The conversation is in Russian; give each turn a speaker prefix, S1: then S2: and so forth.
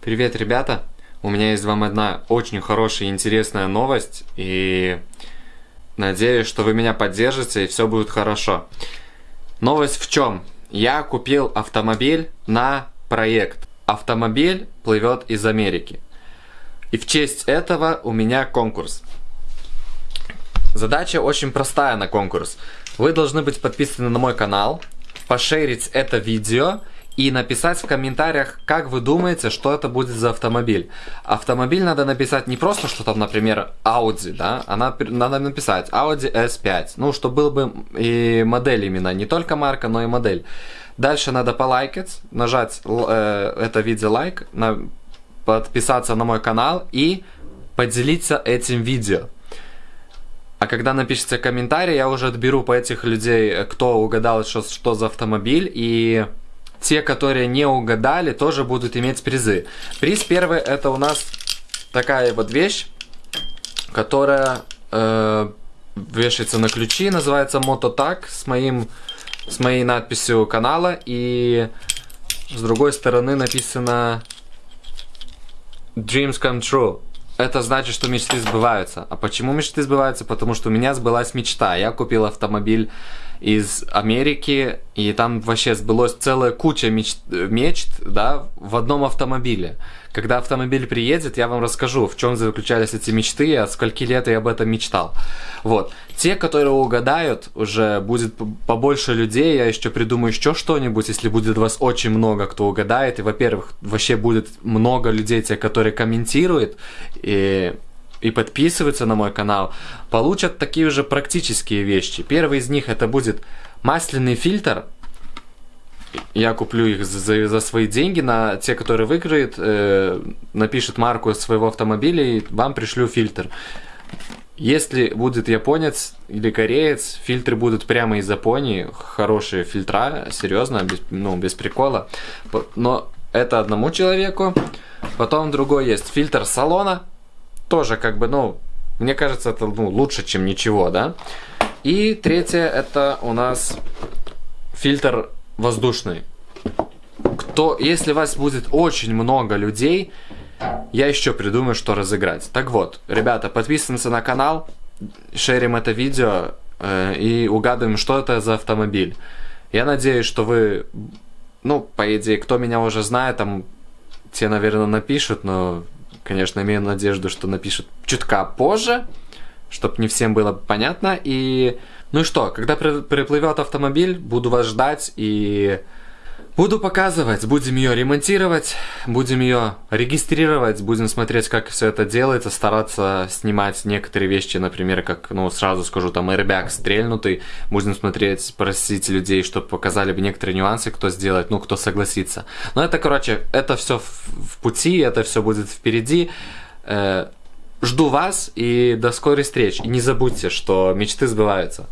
S1: Привет, ребята! У меня есть вам одна очень хорошая и интересная новость, и надеюсь, что вы меня поддержите, и все будет хорошо. Новость в чем? Я купил автомобиль на проект. Автомобиль плывет из Америки. И в честь этого у меня конкурс. Задача очень простая на конкурс. Вы должны быть подписаны на мой канал, пошерить это видео и написать в комментариях, как вы думаете, что это будет за автомобиль. Автомобиль надо написать не просто, что там, например, Audi, да, а надо написать Audi S5, ну, чтобы был бы и модель именно, не только марка, но и модель. Дальше надо полайкать, нажать э, это видео лайк, на, подписаться на мой канал и поделиться этим видео. А когда напишите комментарий, я уже отберу по этих людей, кто угадал, что, что за автомобиль, и те, которые не угадали, тоже будут иметь призы. Приз первый это у нас такая вот вещь, которая э, вешается на ключи, называется Мототак с моим с моей надписью канала и с другой стороны написано Dreams come true. Это значит, что мечты сбываются. А почему мечты сбываются? Потому что у меня сбылась мечта. Я купил автомобиль из Америки, и там вообще сбылось целая куча мечт, мечт да, в одном автомобиле. Когда автомобиль приедет, я вам расскажу, в чем заключались эти мечты, от скольки лет я об этом мечтал. Вот. Те, которые угадают, уже будет побольше людей, я еще придумаю еще что-нибудь, если будет вас очень много, кто угадает, и, во-первых, вообще будет много людей, те, которые комментируют, и и подписываются на мой канал, получат такие же практические вещи. Первый из них это будет масляный фильтр. Я куплю их за, за свои деньги. На те, которые выиграют, э, напишет марку своего автомобиля и вам пришлю фильтр. Если будет японец или кореец, фильтры будут прямо из Японии. Хорошие фильтра, серьезно, без, ну, без прикола. Но это одному человеку. Потом другой есть фильтр салона тоже как бы, ну, мне кажется, это ну, лучше, чем ничего, да. И третье, это у нас фильтр воздушный. Кто, если у вас будет очень много людей, я еще придумаю, что разыграть. Так вот, ребята, подписываемся на канал, шерим это видео э, и угадываем, что это за автомобиль. Я надеюсь, что вы, ну, по идее, кто меня уже знает, там, те, наверное, напишут, но конечно, имею надежду, что напишут чутка позже, чтобы не всем было понятно. И ну и что, когда приплывет автомобиль, буду вас ждать и Буду показывать, будем ее ремонтировать, будем ее регистрировать, будем смотреть, как все это делается, стараться снимать некоторые вещи, например, как, ну, сразу скажу, там, airbag стрельнутый, будем смотреть, просить людей, чтобы показали бы некоторые нюансы, кто сделает, ну, кто согласится. Но это, короче, это все в, пути, это все будет впереди. Э, жду вас и до скорой встречи. И не забудьте, что мечты сбываются.